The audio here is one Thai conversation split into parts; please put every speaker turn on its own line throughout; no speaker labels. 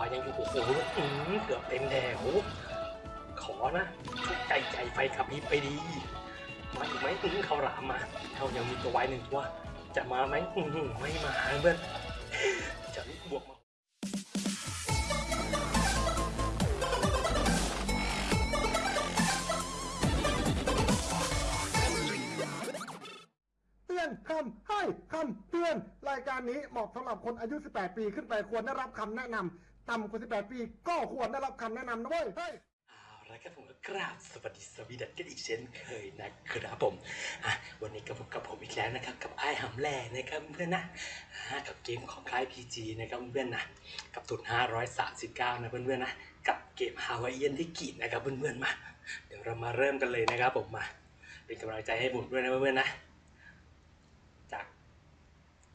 วายังอยู่โอ้โหอื้อหือเกือบเต็มแถวขอนะใจใจไฟขับพริบไปดี มาอีกไหมอื้อเขาหลามมาเขายังมีตัววายหนึ่งตัว จะมาไหมอื้อหือไม่มาเพื่อนจะบวกมาื
อนคำให้คำเตือน รายการนี้เหมาะสำหรับคนอายุ 18 ปีขึ้นไปควรได้รับคำแนะนำ ต่ำกว่า 18 ปี ก็ควรได้รับคำแนะนำนะเว้ยเฮ้ย
เอาละครับผมก็กราบสวัสดีสวีดันกันอีกเช่นเคยนะครับผมอะวันนี้กับผมกับผมอีกแล้วนะครับ กับไอ้หำแหล่นะครับเพื่อนนะอะกับเกมของค่าย PG นะครับเพื่อนนะกับทุน539 นะเพื่อนๆนะกับเกมฮาวายเอียนที่กีดนะครับเพื่อนๆมาเดี๋ยวเรามาเริ่มกันเลยนะครับผมมาเป็นกำลังใจให้ผมด้วยนะเพื่อนๆนะ จาก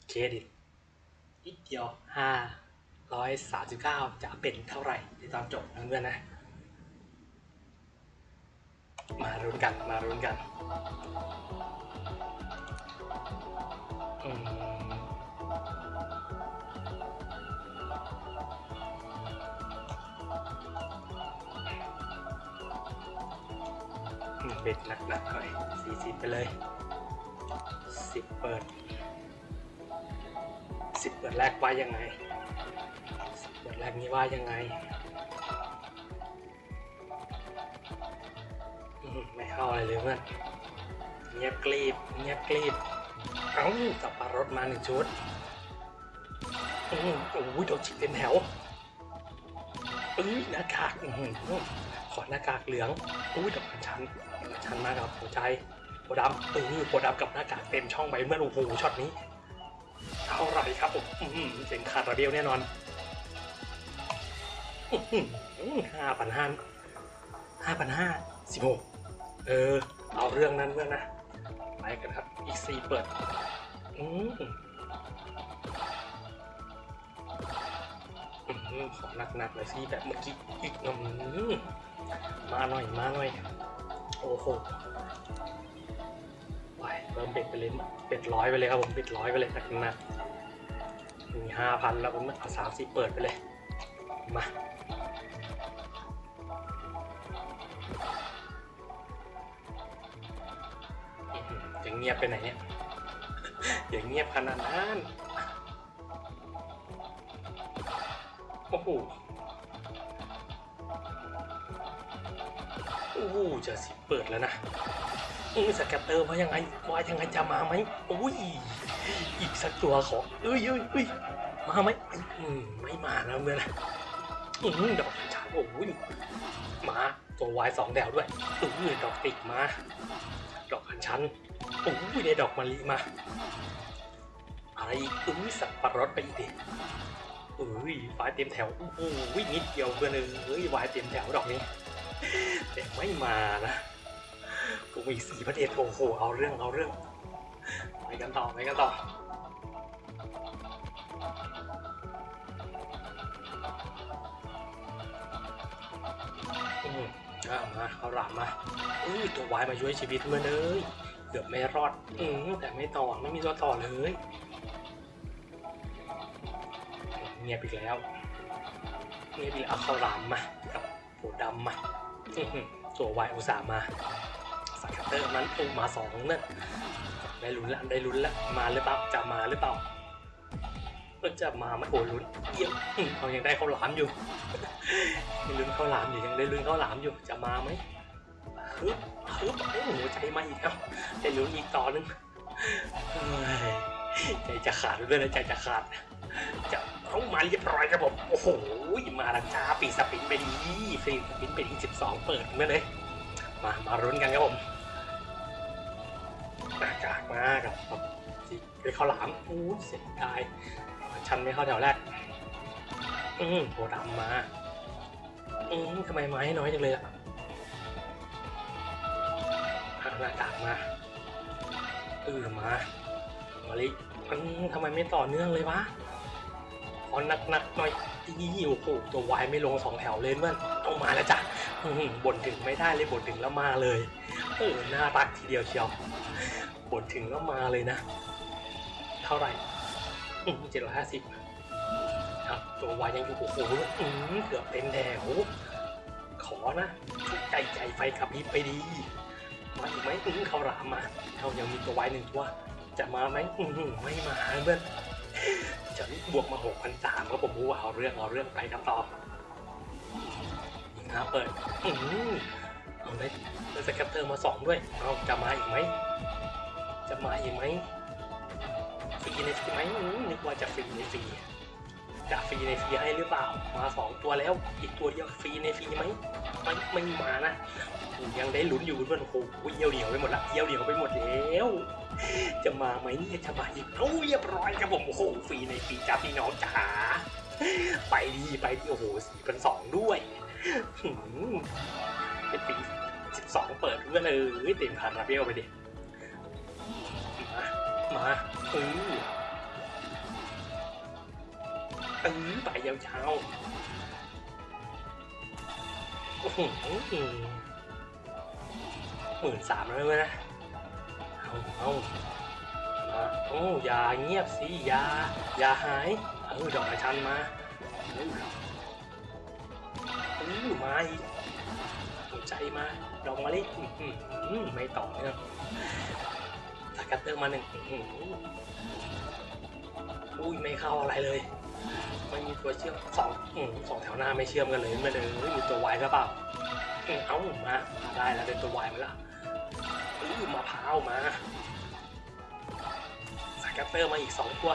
เครดิตนิดเดียว 539 จะเป็นเท่าไหร่ในตอนจบนะเพื่อนๆนะ มารุนกันมารุนกันเบ็ดหนักหนักๆหน่อยสี่สิบไปเลยสิบเปิด สิบเปิดแรกว่ายังไงสิบเปิดแรกนี้ว่ายังไงไม่เข้าอะไรเลยเพื่อนเงียบกรีบเงียบกรีบเอ้าสับปะรดมาหนึ่งชุดอืมโอ้ยโดนฉีกเป็นแถวเอ้ยหน้ากากอื้อหือขอหน้ากากเหลืองอุ้ยดอกอัญชันดอกอัญชันมากครับหัวใจโพดำเออโพดำกับหน้ากากเต็มช่องใบเมื่อโอ้โหช็อตนี้เท่าไหร เสียงขาดระเบียวแน่นอนห้าพันห้าห้าพันห้าสิบหกเออ เอาเรื่องนั้นเพื่อนนะ ไปกันครับ อีกสี่เปิด อืมอืมขอหนักๆเลยสิแบบเมื่อกี้อีกอืมมาหน่อย มาหน่อย โอ้โหไปเริ่มเบ็ดไปเลยเบ็ดร้อยไปเลยครับผมเบ็ดร้อยไปเลยนักหนักๆ มีห้าพันแล้วผมเอาสามสี่เปิดไปเลย มาอื้อหือจะเงียบไปไหนเนี่ยอย่างเงียบขนาดนั้นโอ้โหโอ้โหจะสิเปิดแล้วนะอือสแกตเตอร์ว่ายังไงว่ายังไงจะมาไหมโอ้ย อีกสักตัวขอเอ้ยเอ้ยเอ้ยมาไหมอืมไม่มาแล้วเมื่อนะอืมดอกชาโอ้ยมาตัววายสองแถวด้วยอือดอกติกมา ดอกอัญชันโอ้ยได้ดอกมะลิมา อะไรอีกอุ้ยสับปะรดไปอีกดิอุ้ยวายเต็มแถวโอ้โหนิดเดียวเพื่อนเอ้ยวายเต็มแถวดอกนี้แต่ไม่มานะกูมีสี่ประเด็นโอ้โหเอาเรื่องเอาเรื่อง กันต่อไปกันต่ออืมอ่ามาเอาหลามมาอุ้ยตัววายมาช่วยชีวิตเมื่อเลยเกือบไม่รอดอืมแต่ไม่ต่อไม่มีตัวต่อเลยเงียบอีกแล้วเงียบอีกแล้วเอาข้าวหลามมากับโผดำมาอื้อหือตัววายอุตส่าห์มาสกัตเตอร์มันอู้มาสองนั่น ได้ลุ้นละได้ลุ้นละมาหรือเปล่าจะมาหรือเปล่าจะมาไหมโอ้ลุ้นเยี่ยมอื้อเขายังได้ข้าวหลามอยู่ยังลุ้นข้าวหลามอยู่ยังได้ลุ้นข้าวหลามอยู่จะมาไหมฮึบฮึบโอ้โหใจมาอีกแล้วได้ลุ้นอีกต่อนึงเฮ้ยใจจะขาดเลยนะใจจะขาดจะต้องมาเรียบร้อยครับผมโอ้โหมาลังจ้าปีสปินไปดีฟรีสปินไปดีสิบสองเปิดมาเลยมามารุ้นกันครับผม มากับแบบเป็นข้าวหลามอู้เสียดายชันไม่เข้าแถวแรก อืมโผดำมา อืมทำไมไม้น้อยจังเลยล่ะหักหน้ากากมาเออมามาลิมันทำไมไม่ต่อเนื่องเลยวะขอหนักๆหน่อยอีโอ้โหตัววายไม่ลงสองแถวเลยเพื่อนต้องมาแล้วจ้ะบ่นถึงไม่ได้เลยบ่นถึงแล้วมาเลย เออน่ารักทีเดียวเชียวบ่นถึงแล้วมาเลยนะ เท่าไหร่เจ็ดร้อยห้าสิบครับตัววายยังอยู่โอ้โหอืมเกือบเป็นแถวขอนะใจใจไฟขับพริบไปดี มาอีกไหมอืมเขาหลามมาเขายังมีตัววายหนึ่งตัว จะมาไหมอืมไม่มาเพื่อนฉันบวกมาหกพันสามก็ผมรู้ว่าเอาเรื่องเอาเรื่องไปครับต่อยิงหาเปิดอืม เอาได้ได้ scatter มาสองด้วย เอาจะมาอีกไหม จะมาอีกไหมฟรีในฟรีไหมนึกว่าจะฟรีในฟรีจะฟรีในฟรีให้หรือเปล่า มาสองตัวแล้ว อีกตัวเดียวฟรีในฟรีไหมไม่ไม่มานะยังได้ลุ้นอยู่เพื่อนโอ้โหเดี๋ยวเดียวไปหมดละเดี๋ยวเดียวไปหมดแล้วจะมาไหมเนี่ยจะมาอีกโอ้เรียบร้อยครับผมโอ้โหฟรีในฟรีจ้าพี่น้องจ๋าไปดีไปดีโอ้โหสี่พันสองด้วย เป็นปีสิบสองเปิดเพื่อนเลยเต็มคาราเบลไปดิ มา มาเออเออไปยาวๆโอ้โหหมื่นสามแล้วนะ เอาเอามาโอ้ยาเงียบสิยายาหาย เออดอกกระชันมาเออเออมาอีก หัวใจมาดอกมะลิไม่ต่อเนื่องสกัตเตอร์มาหนึ่งอุ้ยไม่เข้าอะไรเลยไม่มีตัวเชื่อมสองสองแถวหน้าไม่เชื่อมกันเลยไม่เลยมีตัววายหรือเปล่าอืมเอามาได้แล้วเป็นตัววายมาแล้วอือมะพร้าวมา scatter มาอีกสองตัว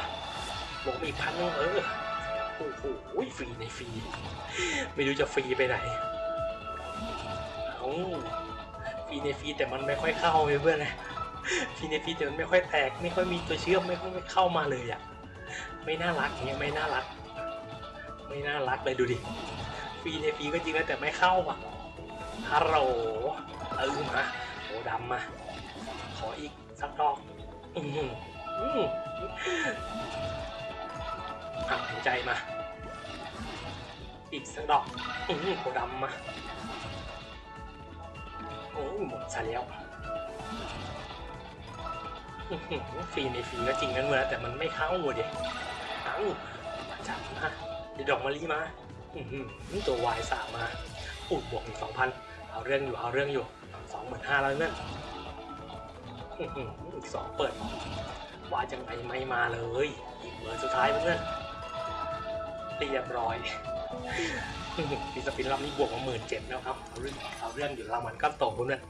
บวกมาอีกพันนึงเออโอ้โหฟรีในฟรีไม่รู้จะฟรีไปไหน ฟรีในฟรีแต่มันไม่ค่อยเข้าเลยเพื่อนนะฟรีในฟรีแต่มันไม่ค่อยแตก ไม่ค่อยมีตัวเชื่อมไม่ค่อยไม่เข้ามาเลยอะไม่น่ารักเนี่ยไม่น่ารัก ไม่น่ารักเลยดูดิฟรีในฟีก็จริงนะแต่ไม่เข้าอะฮัลโหลเออมาโอดำมาขออีกสักดอกอืมอืมอะหัวใจมา อีกสักดอกอืมโอดำมา หมดซะแล้วฟรีในฟรีก็จริงนั่นเมื่อแต่มันไม่เข้าเด็เอ้ามาจับมาเดี๋ยวดอกมะลิมาอืตัววายสามมาอุดบวกอีกสองพันเอาเรื่องอยู่เอาเรื่องอยู่สองหมื่นห้าแล้วนั่นอีกสองเปิดว่าจังไงไม่มาเลย อีกเบอร์สุดท้ายเพื่อนเรียบร้อย ปีสปินรอบนี้บวกมาหมื่นเจ็ดแล้วครับ เอาเรื่องเอาเรื่องอยู่รางวัลก็โตเพื่อน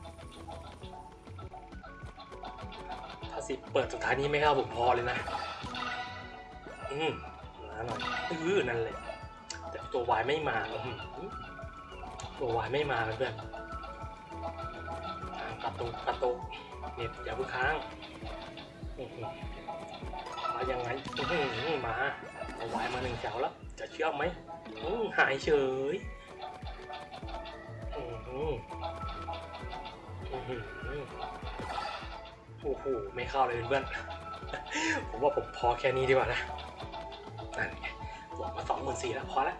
ถ้าสิเปิดสุดท้ายนี้ไม่เข้าผมพอเลยนะ อืมมาหน่อยเออนั่นเลย แต่ตัววายไม่มาอื้อหือตัววายไม่มาเพื่อนกระตุกกระตุกเน็ตอย่าเพิ่งค้างอื้อหือมายังไงมาเอาวายมาหนึ่งแถวแล้ว จะเชื่อไหมหายเฉยอื้อหืออื้อหือโอ้โหไม่เข้าเลยเพื่อนผมว่าผมพอแค่นี้ดีกว่านะนั่นไงบอกมาสองหมื่นสี่แล้วพอแล้ว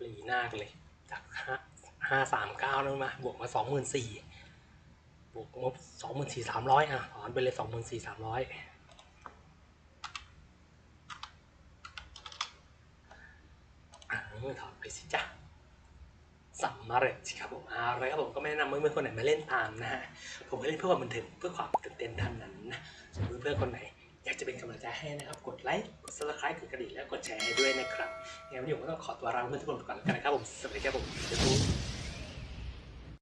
หลีหน้ากันเลย จากห้าห้าสามเก้านั่นมา บวกมาสองหมื่นสี่บวกงบสองหมื่นสี่สามร้อยอะถอนไปเลยสองหมื่นสี่สามร้อย อถอดไปสิจ้ะสำเร็จสิครับผมอะไรครับผมก็ไม่แนะนำเพื่อนๆคนไหนมาเล่นตามนะฮะผมก็เล่นเพื่อความบันเทิงเพื่อความตื่นเต้นเท่านั้นนะส่วนเพื่อนๆคนไหนอยากจะเป็นกำลังใจให้นะครับ กดไลค์ กดซับสไคร b e กดกระดิ่งและกดแชร์ให้ด้วยนะครับงั้นวันนี้ผมก็ต้องขอตัวลาเพื่อนทุกคนไปก่อนแล้วกันนะครับผมสวัสดีครับผม